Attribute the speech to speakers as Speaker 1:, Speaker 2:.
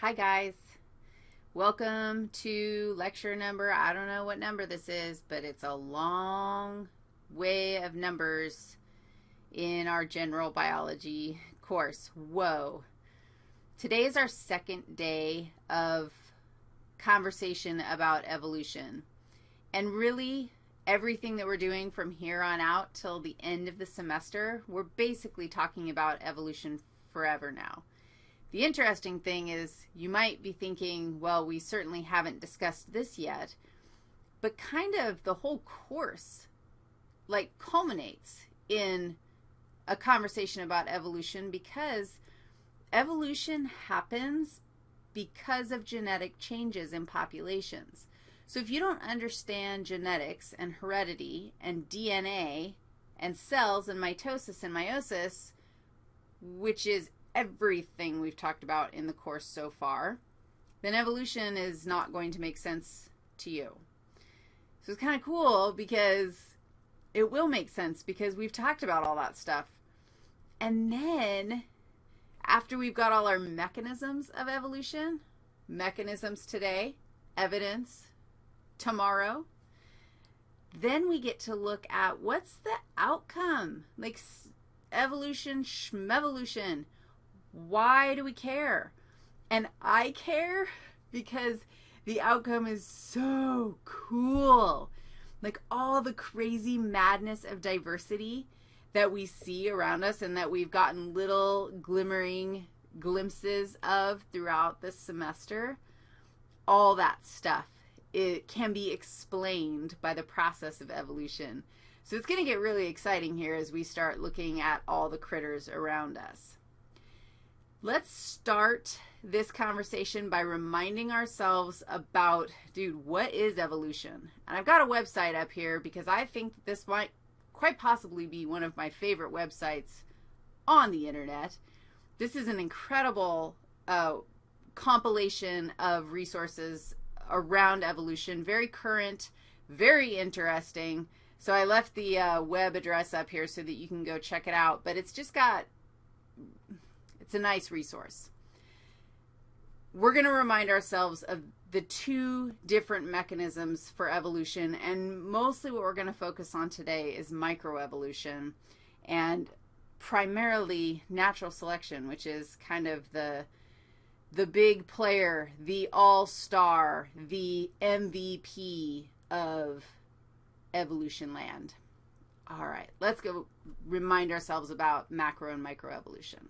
Speaker 1: Hi guys. Welcome to lecture number, I don't know what number this is, but it's a long way of numbers in our general biology course. Whoa. Today is our second day of conversation about evolution. And really, everything that we're doing from here on out till the end of the semester, we're basically talking about evolution forever now. The interesting thing is you might be thinking, well, we certainly haven't discussed this yet, but kind of the whole course like culminates in a conversation about evolution because evolution happens because of genetic changes in populations. So if you don't understand genetics and heredity and DNA and cells and mitosis and meiosis, which is everything we've talked about in the course so far, then evolution is not going to make sense to you. So it's kind of cool because it will make sense because we've talked about all that stuff. And then after we've got all our mechanisms of evolution, mechanisms today, evidence tomorrow, then we get to look at what's the outcome, like evolution, schmevolution. Why do we care? And I care because the outcome is so cool. Like all the crazy madness of diversity that we see around us and that we've gotten little glimmering glimpses of throughout this semester, all that stuff it can be explained by the process of evolution. So it's going to get really exciting here as we start looking at all the critters around us. Let's start this conversation by reminding ourselves about, dude, what is evolution? And I've got a website up here because I think this might quite possibly be one of my favorite websites on the internet. This is an incredible uh, compilation of resources around evolution, very current, very interesting. So I left the uh, web address up here so that you can go check it out. But it's just got it's a nice resource. We're going to remind ourselves of the two different mechanisms for evolution, and mostly what we're going to focus on today is microevolution and primarily natural selection, which is kind of the the big player, the all-star, the MVP of evolution land. All right, let's go remind ourselves about macro and microevolution.